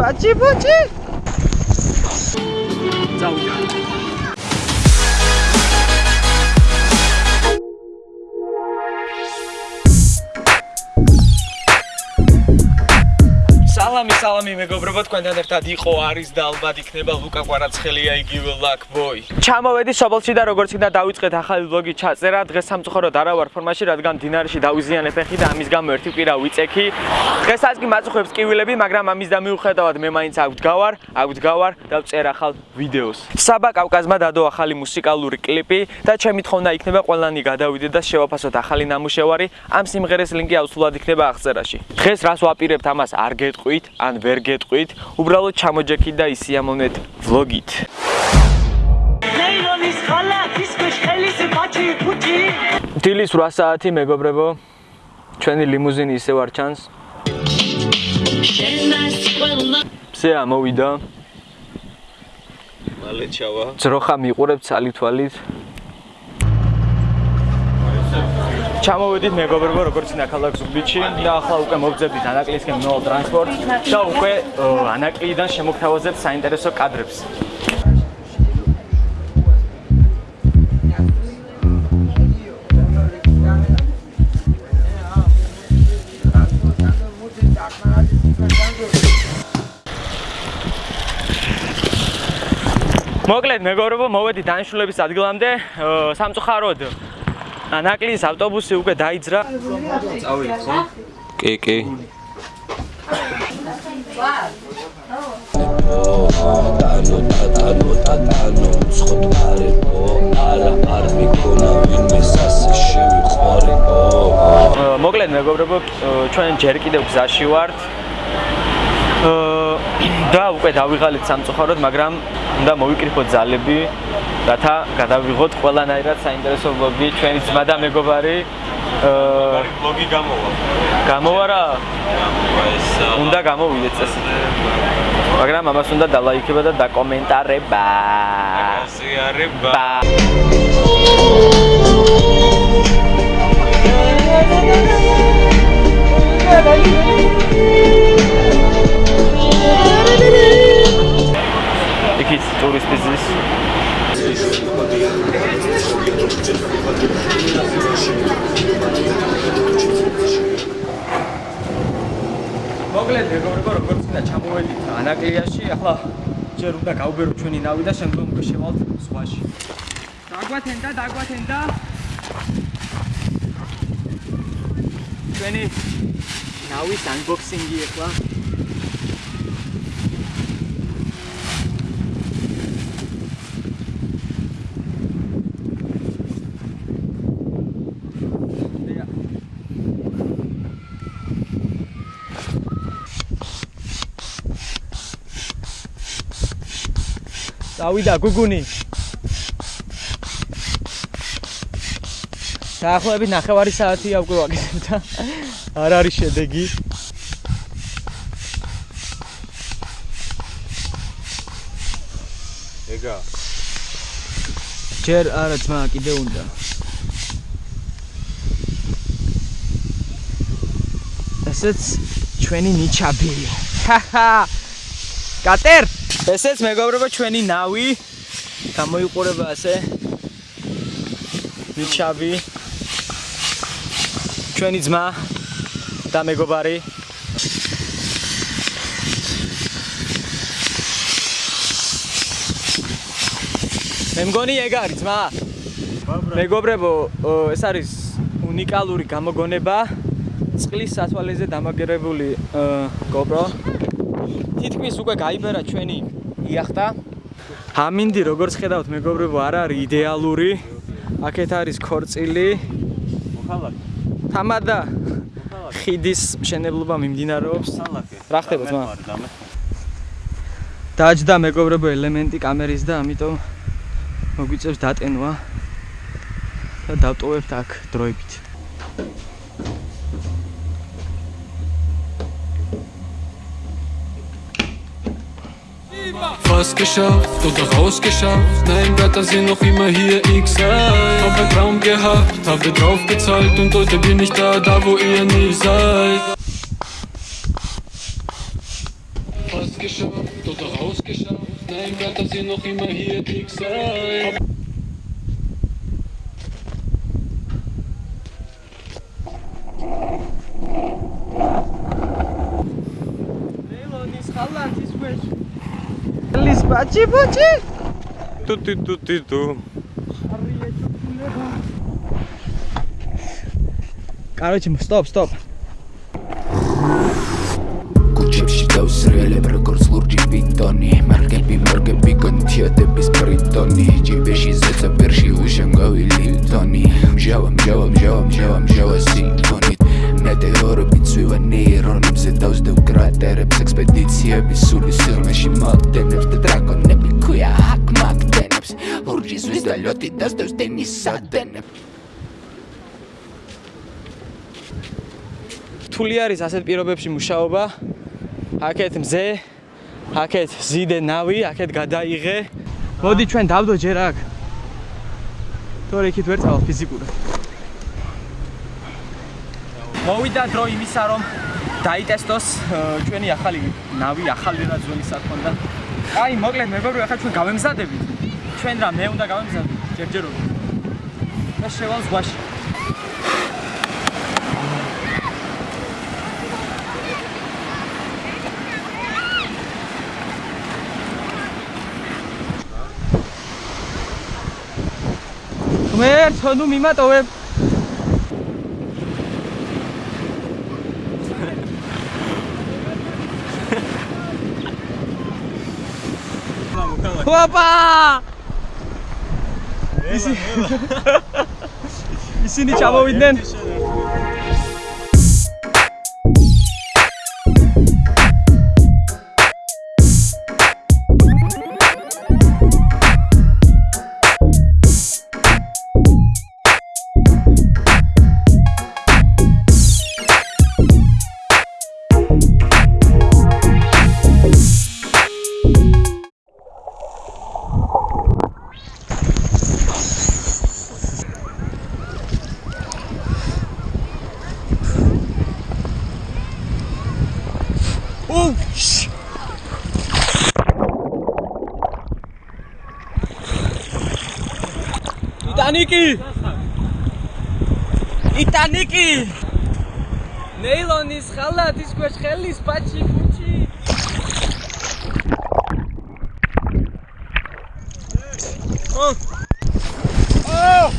不急，不急，造起。სალამი სალამი მეგობრებო თქვენთან ერთად იყო არის და ალბათ იქნება ლუკა კვარაცხელია იგივე ლაკ ბოი ჩამოვედი სოფელში და როგორც კიდე დავიწყეთ ახალი ვლოგი ჩაწერა დღეს სამწუხაროდ არა ვარ ფორმაში რადგან დინარში დავიზიანე ფეხი და ამის გამო ერთი კვირა ვიწექი. დღესაც კი მაწუხებს კივილები მაგრამ ამის და მიუხედავად მე მაინც აგვდგავარ აგვდგავარ და ვწერ ახალ ვიდეოს. საბა კავკაზმა დადო ახალი მუსიკალური კლიპი და ჩემი თხოვნა იქნება ყველანი გადავიდეთ და შევაფასოთ ახალი ნამუშევარი. ამ სიმღერის ლინკი აუცილებლად იქნება აღწერაში. დღეს რას ვაპირებთ ამას არ გეტყვით, ან ვერ გეტყვით, უბრალოდ ჩამოჯექით და ისიამოვნეთ ვლოგით. ლეილონის ხალათის ქეშხელის ბაჭი ფუჭი. დილის 8 საათი მეგობრებო. ჩვენი ლიმუზინი ისევ არ ჩანს. ზე ამოვიდა. მალე ჩავა. ძროხა მიყურებ ცალი თვალით. ჩამოვედით მეგობრებო როგორც ინა ქალაქ ზუგდიდში და ახლა უკვე მოვძებდით ანაკლისკენ ნოუ ტრანსპორტ და უკვე ანაკლიდან შემოგთავაზებთ საინტერესო კადრებს. მოკლედ მეგობრებო მოვედი დანიშნულების ადგილამდე სამწუხაროდ ნაკლის ავტობუსი უკვე დაიძრა. წავიდეთ, ხო? კი, კი. ტანო ტანო ტანო ცხოტარებო არა არ მიქონა ვინმე სასე შევიყორებო მოკლედ მეგობრებო ჩვენ ჯერ კიდევ გზაში ვართ და უკვე დავიღალეთ სამწუხაროდ მაგრამ უნდა მოვიკრიფოთ ძალები რათა გადავიღოთ ყველანაირად საინტერესო ვლოგი ჩვენი ძმა და მეგობარი აა ვლოგი გამოვა. გამოვა რა? უნდა გამოვიდეთ წესი მაგრამ ამას უნდა დალაიქება და დაკომენტარება. გაზიარება იქით ტურისტიზმის მოკლედ მეგობრებო როგორც უნდა ჩამოვედით ანაკლიაში ახლა ჯერ უნდა გავბერო ჩვენი ნავი და შემდგომ უკვე შევალთ ზღვაში. დაგვათენდა დაგვათენდა. ჩვენი ნავის unboxing-ი ახლა წავიდა გუგუნი. დაახლოებით 9 საათია უკვე ვაკეთებ და არ არის შედეგი. ეგა ჯერ არა ძმა კიდე უნდა. ესეც ჩვენი ნიჩაბი ჰაჰა კატერ ესეც მეგობრებო ჩვენი ნავი. გამოიყურება ასე. ნიჩაბი ჩვენი ძმა და მეგობარი. მე მგონი ეგ არის ძმა. მეგობრებო ეს არის უნიკალური გამოგონება. წყლის სათვალეზე დამაგერებული GoPro. თითქმის უკვე გაიბერა ჩვენი იახტა ამინდი როგორც ხედავთ მეგობრებო არ არის იდეალური. აქეთ არის ქორწილი. მოხალაკი თამადა ხიდის მშენებლობა მიმდინარეობს. რა ხდება ძმა დაჯდა მეგობრებო ელემენტი კამერის და ამიტომ მოგვიწევს დატენვა და დავტოვებთ აქ დროებით. Fast geschafft oder rausgeschafft. Nein, Wetter sind noch immer hier, ich. Hab ein Traum gehabt, habe drauf gezahlt und heute bin ich da, da wo ihr nie seid. fast geschafft, tot rausgeschafft. Nein, dass ihr noch immer hier dick Бачи, бачи! Ту ти ту ти ту. Короче, стоп, стоп. Kuchipshitav srele prekors lurji vintoni Markepi markepi kontjetepis pritoni Gjiveshi zeca pershi ushen gavi liltoni Mjava, mjava, mjava, mjava, mjava si კრატერებს ექსპედიციების სული სილმეში მაგდენებს და დრაკონები ქვია ჰაკ მაგდენებს ლურჯი ზვის და ლյოტი დასდევს დენის სადენებს რთული არის ასეთ პირობებში მუშაობა. აქეთ მზე, აქეთ ზიდე ნავი, აქეთ გადაიღე. მოდი ჩვენ დავდო ჯერ აქ. თორე იქით ვერ წავალ ფიზიკურად. მოვიდა დრო იმისა რომ დაიტესტოს ჩვენი ახალი ნავი, ახალი რა ძველი საქონდა. აი, მოკლედ მეგობრებო, ახლა ჩვენ გავემზადებით. ჩვენ რა მე უნდა გავემზადო ჯერჯერობით. და შევალ ზღვაში. ღმერთო, ნუ მიმატოვებ. ოპა! ისი ისინი ჩამოვიდნენ. ტიტანიკი! ტიტანიკი! ნეილონის ხალათის ქვეშ ხელის პაჩი ფუჩი. ო! ო!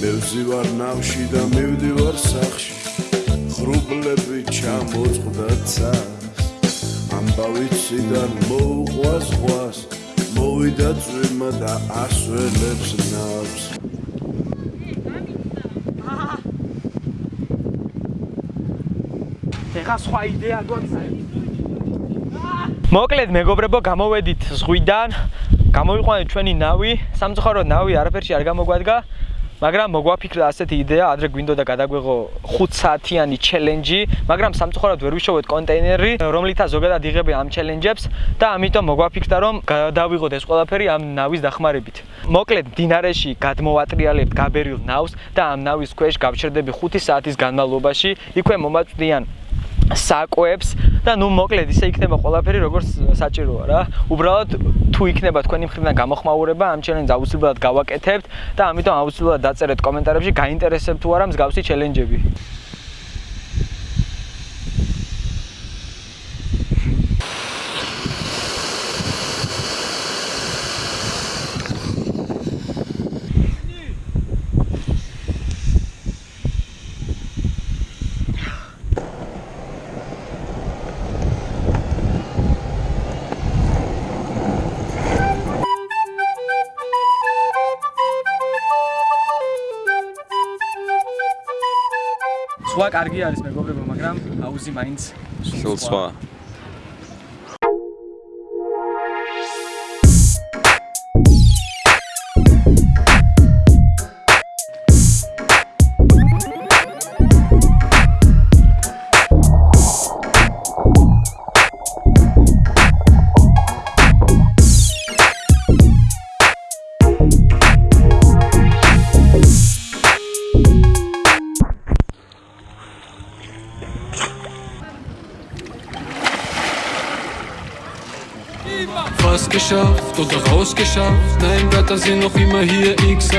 მე ვზივარ ნავში და მივდივარ სახში ხრუბლები ჩამოწყდა ცას ამბავი ციდან მოუყვა ზღვას მოვიდა წვიმა და ასველებს ნავს. ეხა სხვა იდეა გონცა. მოკლედ მეგობრებო, გამოვედით ზღვიდან, გამოვიყვანეთ ჩვენი ნავი, სამწუხაროდ ნავი არაფერში არ გამოგვადგა, მაგრამ მოგვაფიქრა ასეთი იდეა, ადრე გვინდოდა გადაგვეღო 5 საათიანი ჩელენჯი, მაგრამ სამწუხაროდ ვერ ვიშოვეთ კონტეინერი, რომლითაც ზოგადად იღები ამ ჩელენჯებს და ამიტომ მოგვაფიქრა რომ გადავიღოთ ეს ყველაფერი ამ ნავის დახმარებით. მოკლედ დინარეში გადმოვატრიალებთ გაბერილ ნავს და ამ ნავის ქვეშ გავჩერდები 5 საათის განმავლობაში, იქვე მომაწვდიან საკვებს და ნუ მოკლედ ისე იქნება ყველაფერი როგორც საჭიროა რა. უბრალოდ თუ იქნება თქვენი მხრიდან გამოხმაურება ამ ჩელენჯს აუცილებლად გავაკეთებთ და ამიტომ აუცილებლად დაწერეთ კომენტარებში გაინტერესებთ თუ არა მსგავსი ჩელენჯები. სხვა კარგი არის მეგობრებო, მაგრამ აუზი მაინც სულ სხვა geschafft oder rausgeschafft. Nein, Wetter sind noch immer hier, ich sei.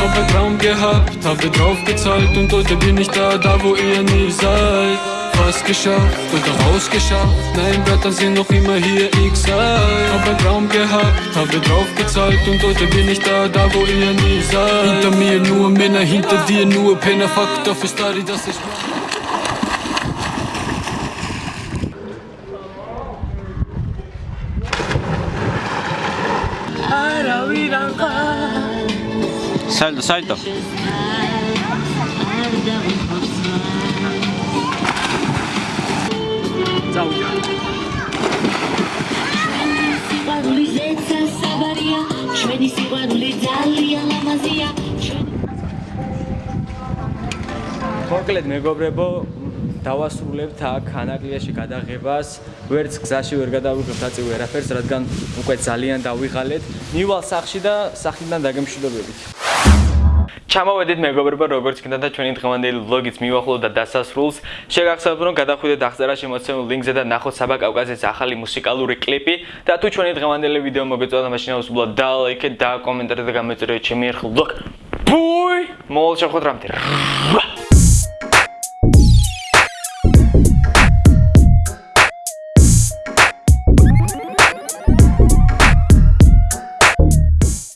Hab ein Traum gehabt, habe drauf gezahlt und heute bin ich da, da wo ihr nie seid. Fast geschafft oder rausgeschafft. Nein, Wetter sind noch immer hier, ich sei. Hab ein Traum gehabt, habe drauf gezahlt und heute bin ich da, da wo ihr nie seid. Hinter mir nur Männer, hinter dir nur Penner. Fakt auf ist da, das ich. საერთო საერთო. წავიდა სიყვარული ზეცა საბარია ჩვენი სიყვარული ძალიან ლამაზია მოკლედ მეგობრებო დავასრულებთ აქ ანაკლიაში გადაღებას ვერც გზაში ვერ გადავიღებთ აწივ ვერაფერს რადგან უკვე ძალიან დავიღალეთ. მივალ სახში და სახლიდან დაგემშვიდობებით. ჩამოვედით მეგობრებო როგორც კიდე და ჩვენი დღევანდელი ვლოგიც მივახლოვდა დასასრულს. შეგახსენებთ რომ გადახვიდეთ აღწერაში მოცემულ ლინკზე და ნახოთ საბა კავკასიის ახალი მუსიკალური კლიპი. და თუ ჩვენი დღევანდელი ვიდეო მოგეწონათ მაშინ აუცილებლად დალაიქეთ და კომენტარით და გამოიწერეთ ჩემი ერთხელ ვლოგ ბუი მოულ შეხვდრამდე